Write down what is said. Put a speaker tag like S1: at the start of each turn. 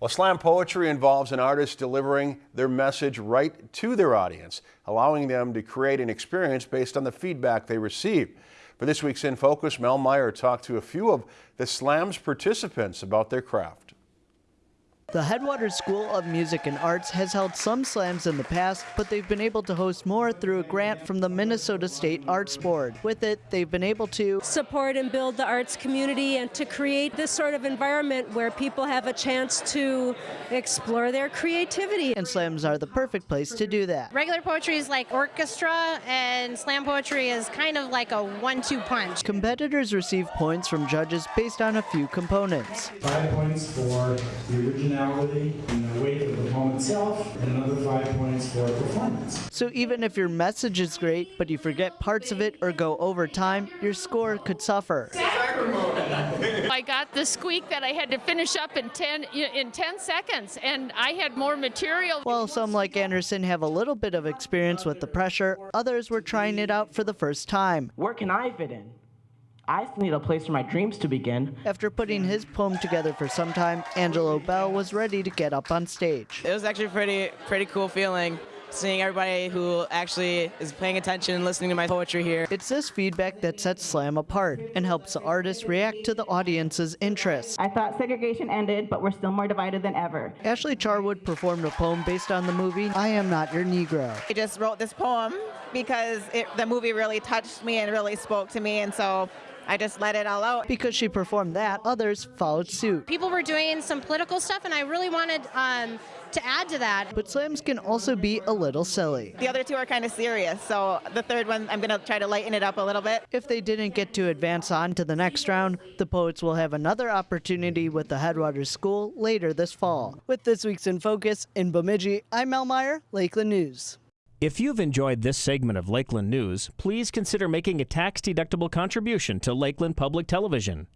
S1: Well, slam poetry involves an artist delivering their message right to their audience, allowing them to create an experience based on the feedback they receive. For this week's In Focus, Mel Meyer talked to a few of the slam's participants about their craft.
S2: The Headwaters School of Music and Arts has held some slams in the past, but they've been able to host more through a grant from the Minnesota State Arts Board. With it, they've been able to
S3: support and build the arts community and to create this sort of environment where people have a chance to explore their creativity.
S2: And slams are the perfect place to do that.
S4: Regular poetry is like orchestra, and slam poetry is kind of like a one-two punch.
S2: Competitors receive points from judges based on a few components.
S5: Five points for the original personality and the weight of the poem itself, and another five points for performance.
S2: So even if your message is great, but you forget parts of it or go over time, your score could suffer.
S6: I got the squeak that I had to finish up in 10 in 10 seconds and I had more material.
S2: While some like Anderson have a little bit of experience with the pressure, others were trying it out for the first time.
S7: Where can I fit in? I still need a place for my dreams to begin.
S2: After putting his poem together for some time, Angelo Bell was ready to get up on stage.
S8: It was actually pretty pretty cool feeling seeing everybody who actually is paying attention and listening to my poetry here.
S2: It's this feedback that sets Slam apart and helps the artist react to the audience's interests.
S9: I thought segregation ended, but we're still more divided than ever.
S2: Ashley Charwood performed a poem based on the movie I Am Not Your Negro.
S10: I just wrote this poem because it, the movie really touched me and really spoke to me, and so I just let it all out.
S2: Because she performed that, others followed suit.
S4: People were doing some political stuff, and I really wanted um, to add to that.
S2: But slams can also be a little silly.
S10: The other two are kind of serious, so the third one, I'm going to try to lighten it up a little bit.
S2: If they didn't get to advance on to the next round, the poets will have another opportunity with the Headwaters School later this fall. With this week's In Focus in Bemidji, I'm Mel Meyer, Lakeland News.
S11: If you've enjoyed this segment of Lakeland News, please consider making a tax-deductible contribution to Lakeland Public Television.